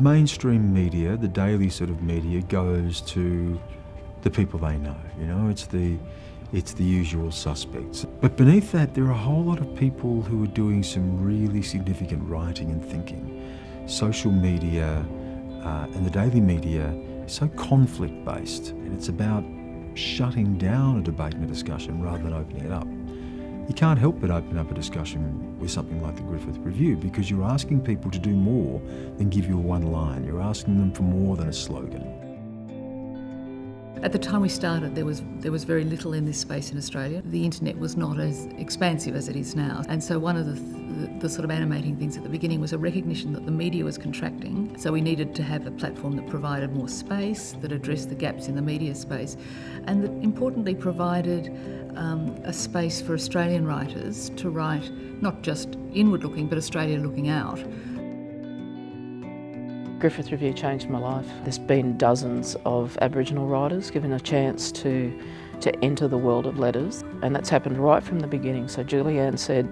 mainstream media, the daily sort of media, goes to the people they know. You know, it's the it's the usual suspects. But beneath that, there are a whole lot of people who are doing some really significant writing and thinking. Social media uh, and the daily media is so conflict-based, and it's about shutting down a debate and a discussion rather than opening it up. You can't help but open up a discussion with something like the Griffith Review because you're asking people to do more than give you a one line. You're asking them for more than a slogan. At the time we started, there was there was very little in this space in Australia. The internet was not as expansive as it is now, and so one of the, the, the sort of animating things at the beginning was a recognition that the media was contracting. So we needed to have a platform that provided more space, that addressed the gaps in the media space, and that importantly provided um, a space for Australian writers to write not just inward-looking, but Australia-looking out. Griffith Review changed my life. There's been dozens of Aboriginal writers given a chance to, to enter the world of letters and that's happened right from the beginning. So Julianne said,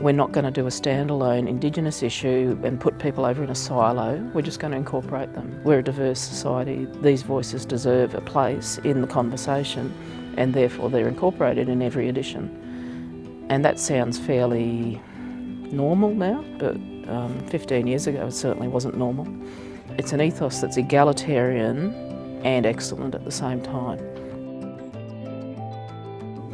we're not going to do a standalone Indigenous issue and put people over in a silo, we're just going to incorporate them. We're a diverse society, these voices deserve a place in the conversation and therefore they're incorporated in every edition. And that sounds fairly normal now, but um, 15 years ago it certainly wasn't normal. It's an ethos that's egalitarian and excellent at the same time.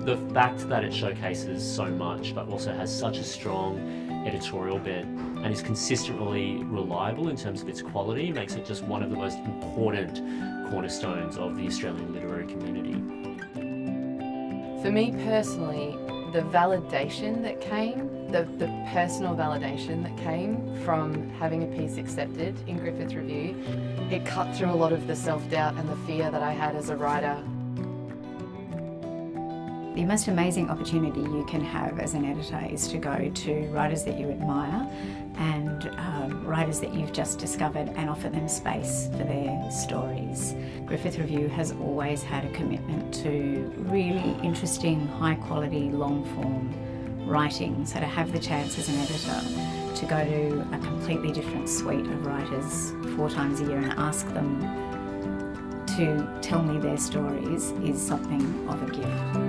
The fact that it showcases so much but also has such a strong editorial bent and is consistently reliable in terms of its quality makes it just one of the most important cornerstones of the Australian literary community. For me personally, the validation that came, the, the personal validation that came from having a piece accepted in Griffith Review, it cut through a lot of the self-doubt and the fear that I had as a writer. The most amazing opportunity you can have as an editor is to go to writers that you admire and um, writers that you've just discovered and offer them space for their stories. Griffith Review has always had a commitment to really interesting, high quality, long form writing. So to have the chance as an editor to go to a completely different suite of writers four times a year and ask them to tell me their stories is something of a gift.